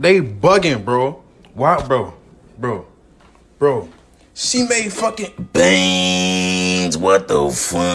They bugging, bro. Why, bro? Bro. Bro. She made fucking Beans, what the fuck?